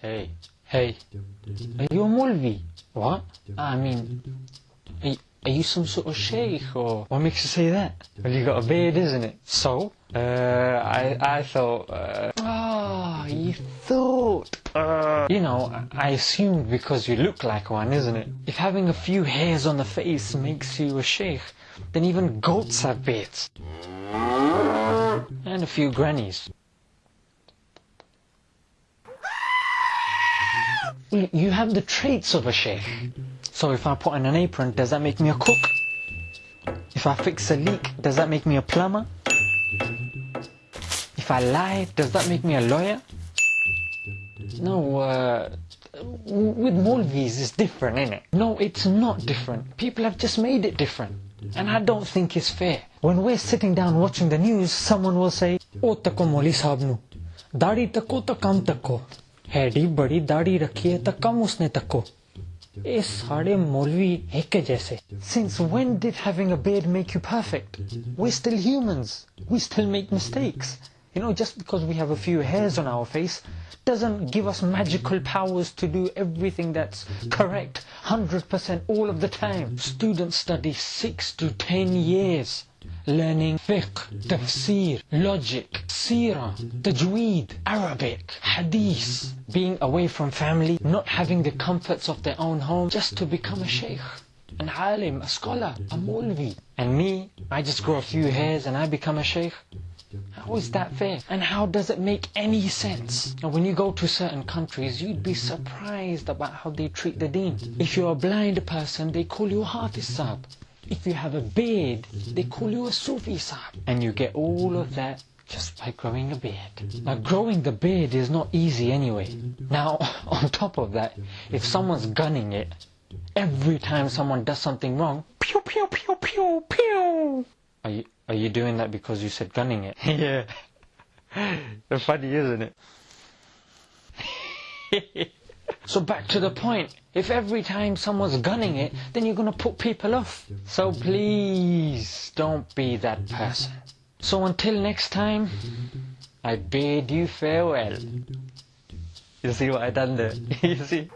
Hey, hey, are you a Mulvi? What? I mean, are you, some sort of sheikh or what makes you say that? Well, you got a beard, isn't it? So, uh, I, I thought, uh, ah, you thought, uh, you know, I assumed because you look like one, isn't it? If having a few hairs on the face makes you a sheikh, then even goats have beards. And a few grannies. You have the traits of a sheikh. So if I put on an apron, does that make me a cook? If I fix a leak, does that make me a plumber? If I lie, does that make me a lawyer? No, uh, w- with Molvis it's different, isn't it? No, it's not different. People have just made it different. And I don't think it's fair. When we're sitting down watching the news, someone will say, O tako moli sahab nu, दाढ़ी तको तो कम तको हैडी बड़ी दाढ़ी रखी है तो कम उसने तको ये सारे मौलवी एक है जैसे Since when did having a beard make you perfect? We're still humans. We still make mistakes. You know, just because we have a few hairs on our face doesn't give us magical powers to do everything that's correct 100% all of the time. Students study 6 to 10 years learning fiqh, tafsir, logic, seerah, tajweed, Arabic, hadith, being away from family, not having the comforts of their own home just to become a sheikh. An alim, a scholar, a mulvi. And me, I just grow a few hairs and I become a sheikh. How is that fair? And how does it make any sense? Now, when you go to certain countries, you'd be surprised about how they treat the deen. If you're a blind person, they call you hafiz sahib. If you have a beard, they call you a Sufi sahib. And you get all of that just by growing a beard. Now, growing the beard is not easy anyway. Now, on top of that, if someone's gunning it, every time someone does something wrong, pew, pew, pew, pew, pew. Are you, are you doing that because you said gunning it? yeah. Funny, isn't it? So back to the point. If every time someone's gunning it, then you're going to put people off. So please don't be that person. So until next time, I bid you farewell. You see what I done there? you see?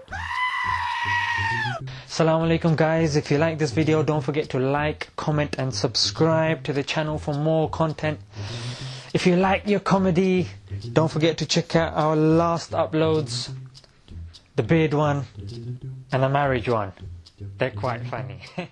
Assalamu alaikum guys. If you like this video, don't forget to like, comment and subscribe to the channel for more content. If you like your comedy, don't forget to check out our last uploads the beard one and the marriage one. They're quite funny.